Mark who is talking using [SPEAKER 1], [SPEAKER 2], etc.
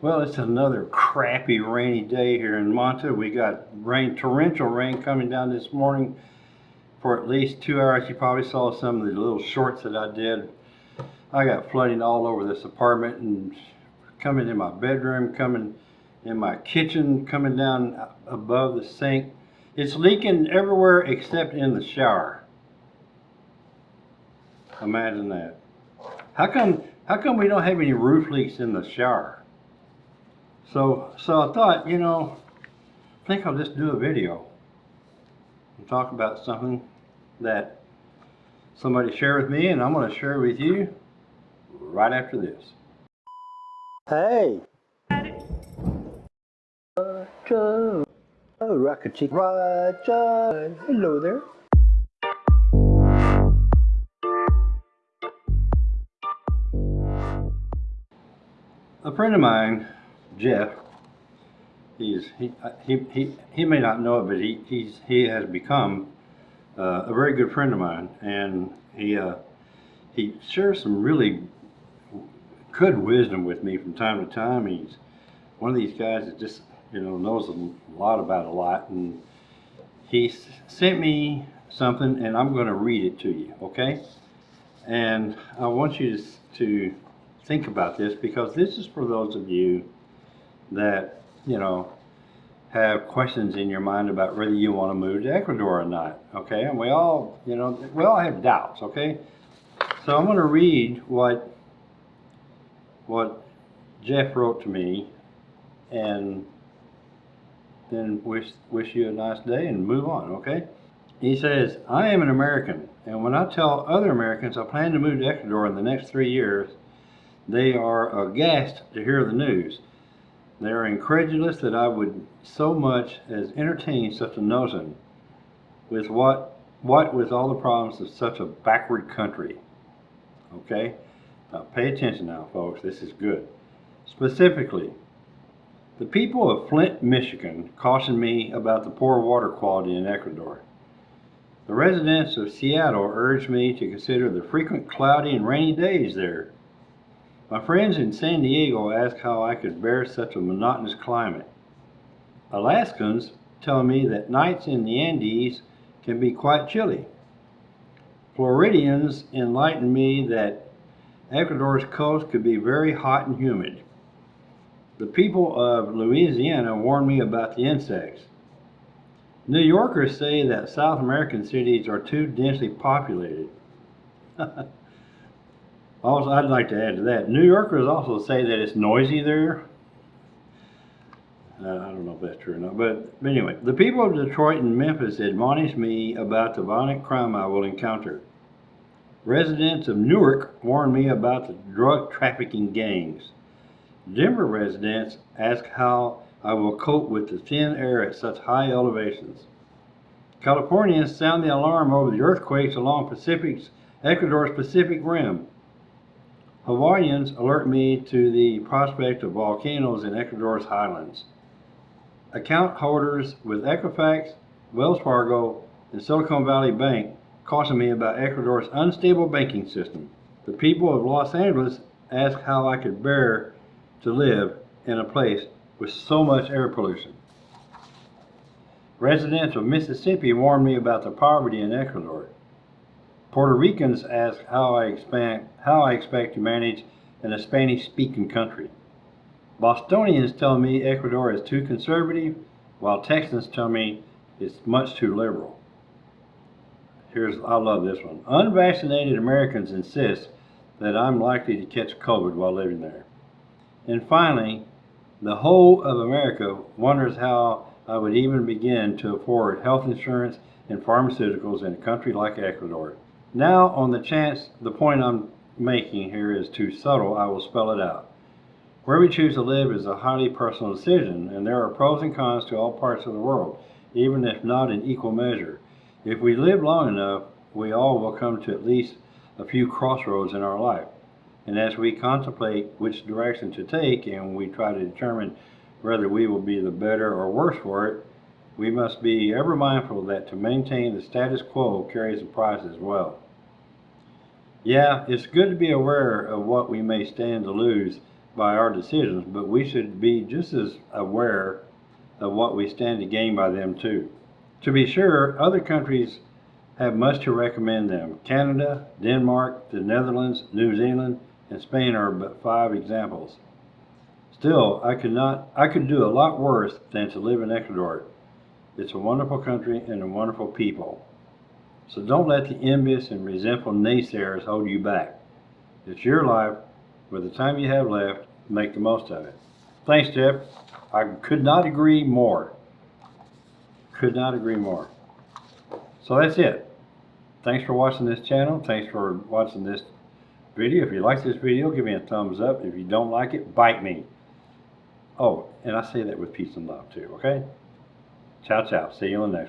[SPEAKER 1] Well, it's another crappy rainy day here in Manta. We got rain, torrential rain coming down this morning for at least two hours. You probably saw some of the little shorts that I did. I got flooding all over this apartment and coming in my bedroom, coming in my kitchen, coming down above the sink. It's leaking everywhere except in the shower. Imagine that. How come, how come we don't have any roof leaks in the shower? So, so I thought, you know, I think I'll just do a video and talk about something that somebody shared with me and I'm going to share with you right after this. Hey! Roger! Oh, Rocket Chick Roger! Hello there! A friend of mine, Jeff, he's he he he, he may not know it, but he he's he has become uh, a very good friend of mine, and he uh, he shares some really good wisdom with me from time to time. He's one of these guys that just you know knows a lot about a lot, and he sent me something, and I'm going to read it to you, okay? And I want you to, to think about this because this is for those of you that you know have questions in your mind about whether you want to move to Ecuador or not. Okay, and we all you know we all have doubts. Okay, so I'm going to read what what Jeff wrote to me, and then wish wish you a nice day and move on. Okay. He says, I am an American, and when I tell other Americans I plan to move to Ecuador in the next three years, they are aghast to hear the news. They are incredulous that I would so much as entertain such a notion with what what with all the problems of such a backward country. Okay? Now pay attention now, folks. This is good. Specifically, the people of Flint, Michigan cautioned me about the poor water quality in Ecuador. The residents of Seattle urged me to consider the frequent cloudy and rainy days there. My friends in San Diego asked how I could bear such a monotonous climate. Alaskans tell me that nights in the Andes can be quite chilly. Floridians enlighten me that Ecuador's coast could be very hot and humid. The people of Louisiana warn me about the insects. New Yorkers say that South American cities are too densely populated. also, I'd like to add to that, New Yorkers also say that it's noisy there. Uh, I don't know if that's true or not, but, anyway, the people of Detroit and Memphis admonish me about the violent crime I will encounter. Residents of Newark warn me about the drug trafficking gangs. Denver residents ask how I will cope with the thin air at such high elevations. Californians sound the alarm over the earthquakes along Pacific's Ecuador's Pacific Rim. Hawaiians alert me to the prospect of volcanoes in Ecuador's highlands. Account holders with Equifax, Wells Fargo, and Silicon Valley Bank caution me about Ecuador's unstable banking system. The people of Los Angeles ask how I could bear to live in a place with so much air pollution. Residents of Mississippi warn me about the poverty in Ecuador. Puerto Ricans ask how I expect, how I expect to manage in a Spanish-speaking country. Bostonians tell me Ecuador is too conservative, while Texans tell me it's much too liberal. Here's, I love this one. Unvaccinated Americans insist that I'm likely to catch COVID while living there. And finally, the whole of America wonders how I would even begin to afford health insurance and pharmaceuticals in a country like Ecuador. Now, on the chance the point I'm making here is too subtle, I will spell it out. Where we choose to live is a highly personal decision, and there are pros and cons to all parts of the world, even if not in equal measure. If we live long enough, we all will come to at least a few crossroads in our life. And as we contemplate which direction to take and we try to determine whether we will be the better or worse for it, we must be ever mindful that to maintain the status quo carries a price as well. Yeah, it's good to be aware of what we may stand to lose by our decisions, but we should be just as aware of what we stand to gain by them too. To be sure, other countries have much to recommend them. Canada, Denmark, the Netherlands, New Zealand, and Spain are but five examples. Still, I could not, I could do a lot worse than to live in Ecuador. It's a wonderful country and a wonderful people. So don't let the envious and resentful naysayers hold you back. It's your life. With the time you have left, make the most of it. Thanks, Jeff. I could not agree more. Could not agree more. So that's it. Thanks for watching this channel. Thanks for watching this video. If you like this video, give me a thumbs up. If you don't like it, bite me. Oh, and I say that with peace and love too, okay? Ciao, ciao. See you in the next